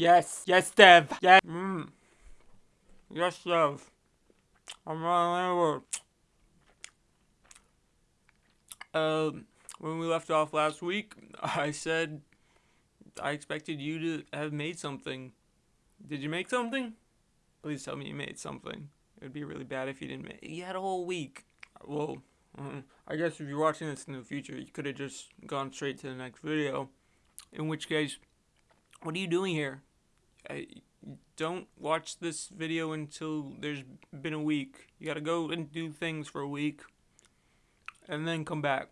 Yes, yes, Dev. Yeah. Mm. Yes, Dev. I'm running over. Um, when we left off last week, I said I expected you to have made something. Did you make something? Please tell me you made something. It would be really bad if you didn't make. You had a whole week. Well, uh, I guess if you're watching this in the future, you could have just gone straight to the next video. In which case, what are you doing here? I, don't watch this video until there's been a week. You gotta go and do things for a week, and then come back.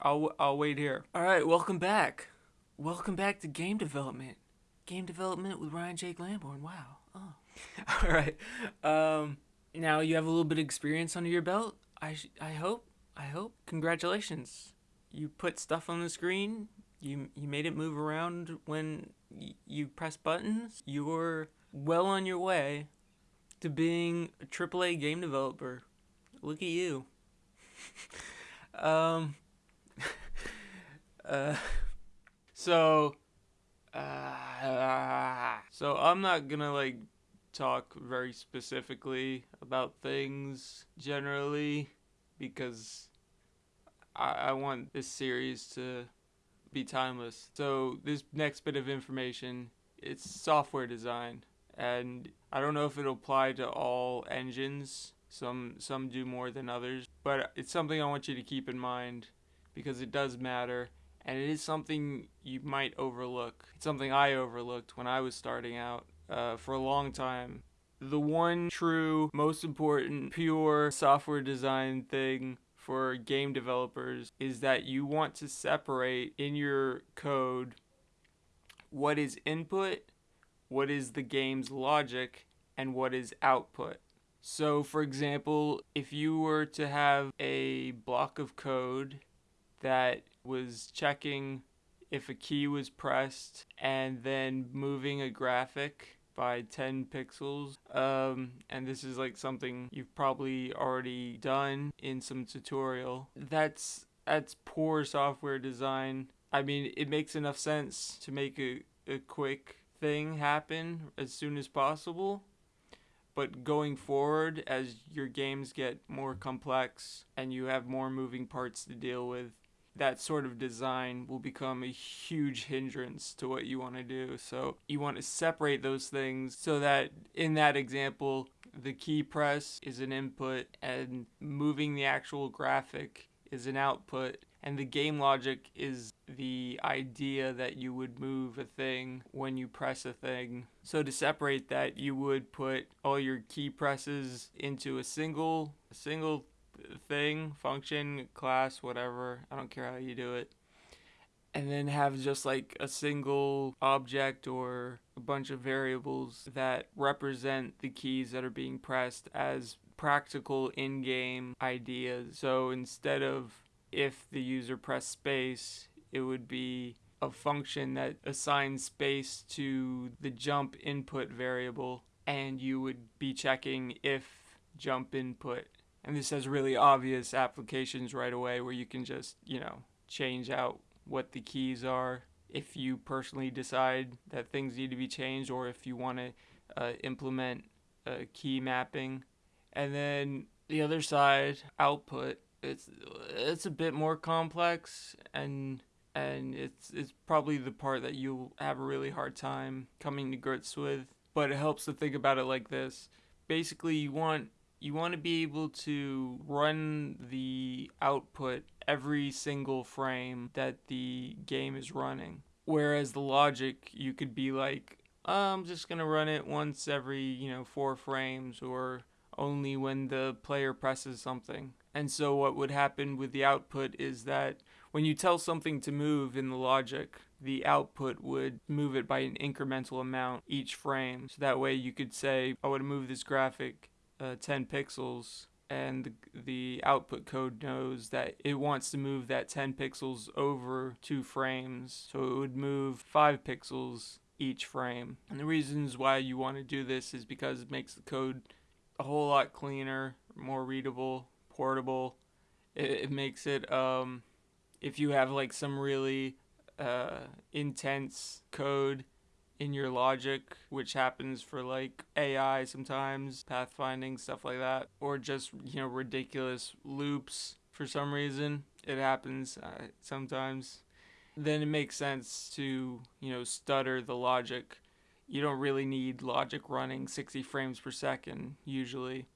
I'll I'll wait here. All right, welcome back. Welcome back to game development. Game development with Ryan Jake Lamborn. Wow. Oh. All right. Um, now you have a little bit of experience under your belt. I I hope. I hope. Congratulations. You put stuff on the screen. You you made it move around when you press buttons. You're well on your way to being a AAA game developer. Look at you. um. uh. So. Uh, so I'm not gonna like talk very specifically about things generally because I, I want this series to be timeless. So this next bit of information, it's software design, and I don't know if it'll apply to all engines. Some some do more than others, but it's something I want you to keep in mind because it does matter and it is something you might overlook. It's something I overlooked when I was starting out uh, for a long time. The one true, most important, pure software design thing for game developers is that you want to separate in your code what is input, what is the game's logic, and what is output. So, for example, if you were to have a block of code that was checking if a key was pressed and then moving a graphic by 10 pixels. Um, and this is like something you've probably already done in some tutorial. That's that's poor software design. I mean, it makes enough sense to make a, a quick thing happen as soon as possible. But going forward, as your games get more complex and you have more moving parts to deal with, that sort of design will become a huge hindrance to what you want to do. So you want to separate those things so that in that example, the key press is an input and moving the actual graphic is an output and the game logic is the idea that you would move a thing when you press a thing. So to separate that, you would put all your key presses into a single a single thing, function, class, whatever. I don't care how you do it. And then have just like a single object or a bunch of variables that represent the keys that are being pressed as practical in game ideas. So instead of if the user pressed space, it would be a function that assigns space to the jump input variable, and you would be checking if jump input and this has really obvious applications right away where you can just, you know, change out what the keys are if you personally decide that things need to be changed or if you want to uh, implement a key mapping. And then the other side, output, it's it's a bit more complex and and it's it's probably the part that you'll have a really hard time coming to grips with. But it helps to think about it like this. Basically, you want you want to be able to run the output every single frame that the game is running. Whereas the logic, you could be like, oh, I'm just going to run it once every, you know, four frames or only when the player presses something. And so what would happen with the output is that when you tell something to move in the logic, the output would move it by an incremental amount each frame. So that way you could say, I want to move this graphic uh, 10 pixels and the, output code knows that it wants to move that 10 pixels over two frames so it would move 5 pixels each frame. And the reasons why you want to do this is because it makes the code a whole lot cleaner more readable portable. It, it makes it um, if you have like some really uh, intense code in your logic, which happens for like AI sometimes, pathfinding, stuff like that, or just, you know, ridiculous loops for some reason. It happens uh, sometimes. Then it makes sense to, you know, stutter the logic. You don't really need logic running 60 frames per second usually.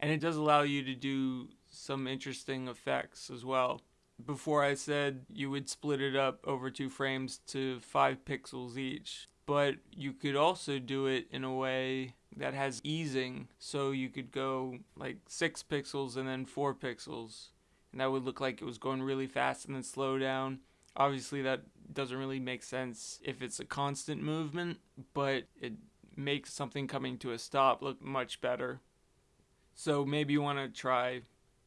And it does allow you to do some interesting effects as well. Before I said you would split it up over two frames to five pixels each but you could also do it in a way that has easing. So you could go like 6 pixels and then 4 pixels and that would look like it was going really fast and then slow down. Obviously that doesn't really make sense if it's a constant movement but it makes something coming to a stop look much better. So maybe you want to try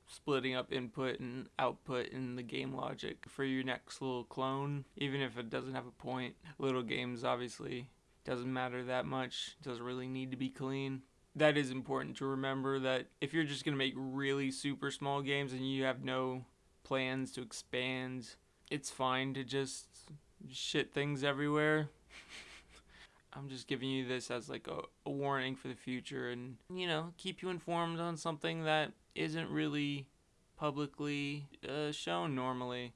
splitting up input and output in the game logic for your next little clone, even if it doesn't have a point. Little games obviously doesn't matter that much, doesn't really need to be clean. That is important to remember that if you're just going to make really super small games and you have no plans to expand, it's fine to just shit things everywhere. I'm just giving you this as like a, a warning for the future and, you know, keep you informed on something that isn't really publicly uh, shown normally.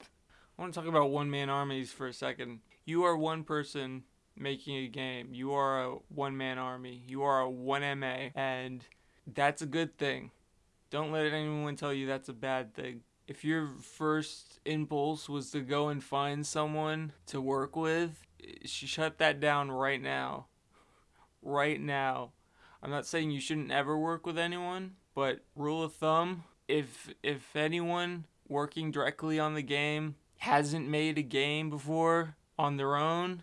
I want to talk about one man armies for a second. You are one person making a game. You are a one man army. You are a 1MA, and that's a good thing. Don't let anyone tell you that's a bad thing. If your first impulse was to go and find someone to work with, shut that down right now. Right now. I'm not saying you shouldn't ever work with anyone, but rule of thumb, if if anyone working directly on the game hasn't made a game before on their own,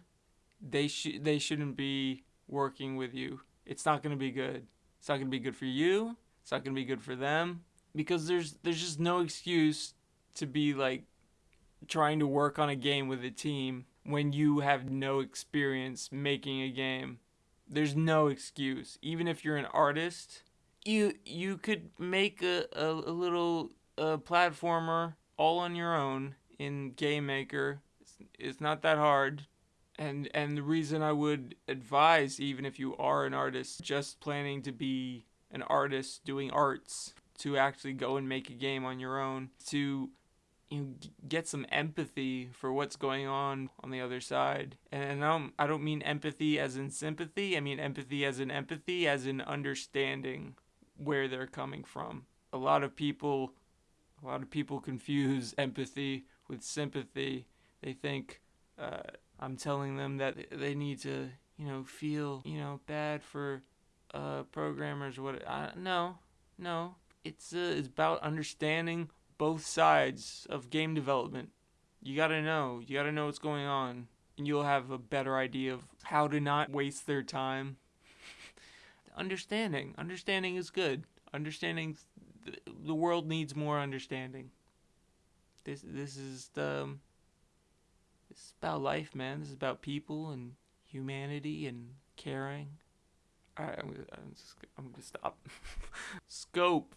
they should they shouldn't be working with you. It's not going to be good. It's not going to be good for you. It's not going to be good for them because there's there's just no excuse to be like trying to work on a game with a team when you have no experience making a game. There's no excuse. Even if you're an artist, you you could make a, a, a little uh, platformer all on your own in Game Maker. It's, it's not that hard. And and the reason I would advise even if you are an artist just planning to be an artist doing arts to actually go and make a game on your own to you know, get some empathy for what's going on on the other side. And I don't, I don't mean empathy as in sympathy. I mean empathy as in empathy, as in understanding where they're coming from. A lot of people, a lot of people confuse empathy with sympathy. They think uh, I'm telling them that they need to, you know, feel, you know, bad for uh, programmers. What? I, no, no. It's uh, it's about understanding both sides of game development. You gotta know. You gotta know what's going on. And you'll have a better idea of how to not waste their time. understanding. Understanding is good. Understanding. The world needs more understanding. This this is the. Um, this is about life, man. This is about people and humanity and caring. Alright, I'm gonna, I'm, just, I'm gonna stop. Scope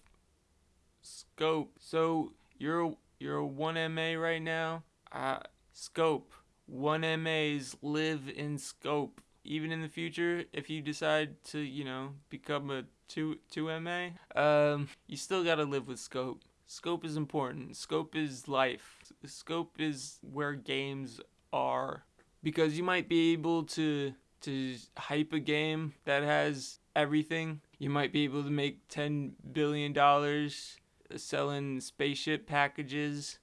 scope. So you're you're a one MA right now. Uh, scope. One MAs live in scope. Even in the future, if you decide to, you know, become a two two MA, um, you still gotta live with scope. Scope is important. Scope is life. Scope is where games are. Because you might be able to to hype a game that has everything. You might be able to make ten billion dollars selling spaceship packages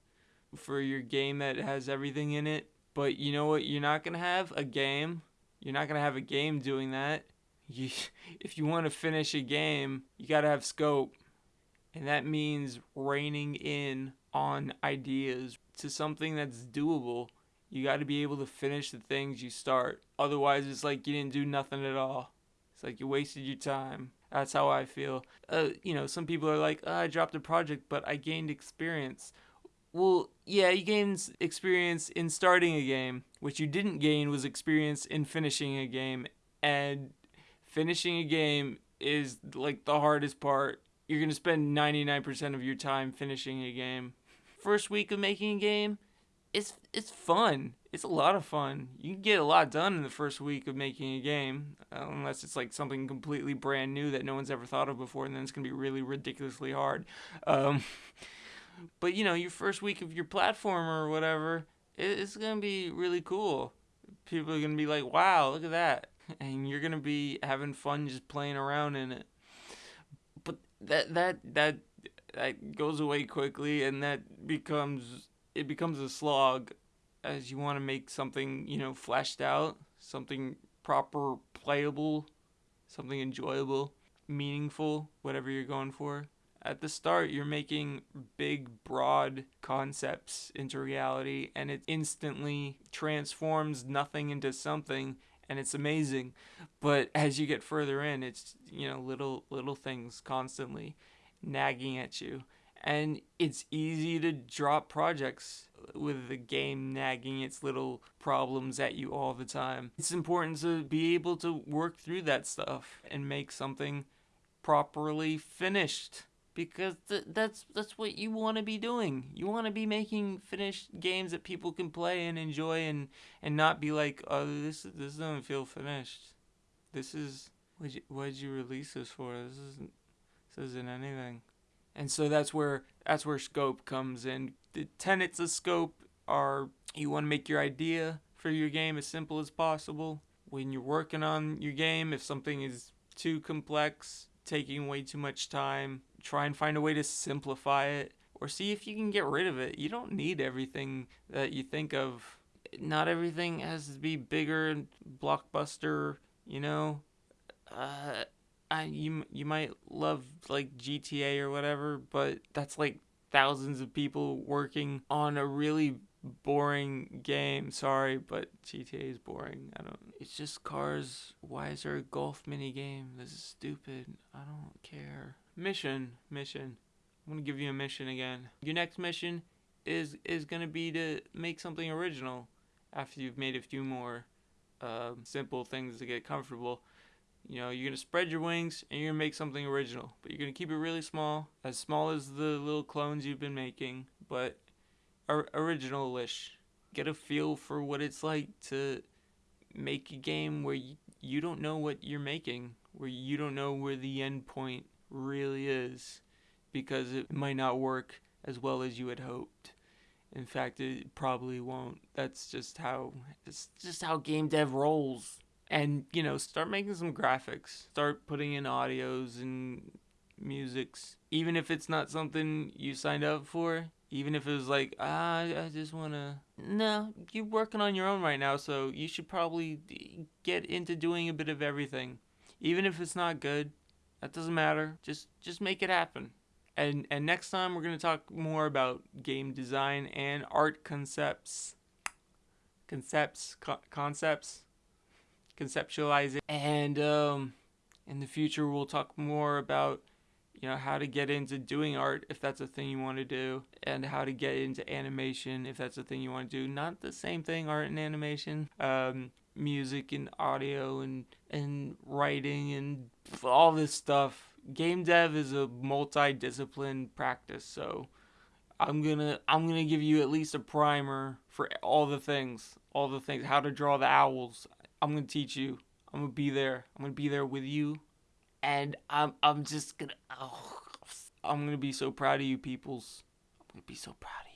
for your game that has everything in it. But you know what? You're not going to have a game. You're not going to have a game doing that. You, if you want to finish a game, you got to have scope. And that means reining in on ideas to something that's doable. You got to be able to finish the things you start. Otherwise, it's like you didn't do nothing at all. It's like you wasted your time. That's how I feel. Uh, you know, some people are like, oh, I dropped a project, but I gained experience. Well, yeah, you gained experience in starting a game. What you didn't gain was experience in finishing a game. And finishing a game is like the hardest part. You're going to spend 99% of your time finishing a game. First week of making a game, it's it's fun. It's a lot of fun. You can get a lot done in the first week of making a game, uh, unless it's like something completely brand new that no one's ever thought of before, and then it's gonna be really ridiculously hard. Um, but you know, your first week of your platform or whatever, it, it's gonna be really cool. People are gonna be like, "Wow, look at that," and you're gonna be having fun just playing around in it. But that that that that goes away quickly, and that becomes it becomes a slog as you want to make something, you know, fleshed out, something proper playable, something enjoyable, meaningful, whatever you're going for. At the start, you're making big, broad concepts into reality, and it instantly transforms nothing into something, and it's amazing. But as you get further in, it's you know little little things constantly nagging at you and it's easy to drop projects with the game nagging its little problems at you all the time. It's important to be able to work through that stuff and make something properly finished because th- that's that's what you want to be doing. You want to be making finished games that people can play and enjoy and and not be like, "Oh, this this doesn't feel finished. This is what you, did you release this for? This isn't this isn't anything." And so that's where that's where scope comes in. The tenets of scope are you want to make your idea for your game as simple as possible. When you're working on your game, if something is too complex, taking way too much time, try and find a way to simplify it or see if you can get rid of it. You don't need everything that you think of. Not everything has to be bigger and blockbuster, you know. Uh, I, you you might love like GTA or whatever, but that's like thousands of people working on a really boring game. Sorry, but GTA is boring. I don't. It's just cars. Why is there a golf mini game? This is stupid. I don't care. Mission, mission. I'm gonna give you a mission again. Your next mission is is gonna be to make something original. After you've made a few more uh, simple things to get comfortable. You know, you're going to spread your wings and you're going to make something original. But you're going to keep it really small, as small as the little clones you've been making, but original-ish. Get a feel for what it's like to make a game where you, you don't know what you're making, where you don't know where the end point really is, because it might not work as well as you had hoped. In fact, it probably won't. That's just how it's just how game dev rolls and you know start making some graphics. Start putting in audios and musics even if it's not something you signed up for. Even if it was like ah, i just want to no you're working on your own right now so you should probably get into doing a bit of everything. Even if it's not good that doesn't matter. Just just make it happen. And and next time we're going to talk more about game design and art concepts. Concepts co- concepts conceptualize it. And um, in the future, we'll talk more about you know how to get into doing art if that's a thing you want to do and how to get into animation if that's a thing you want to do. Not the same thing art and animation um, music and audio and and writing and all this stuff. Game dev is a multi-discipline practice so i'm gonna i'm gonna give you at least a primer for all the things all the things how to draw the owls I'm gonna teach you. I'm gonna be there. I'm gonna be there with you, and I'm I'm just gonna. Oh, I'm gonna be so proud of you, peoples. I'm gonna be so proud of you.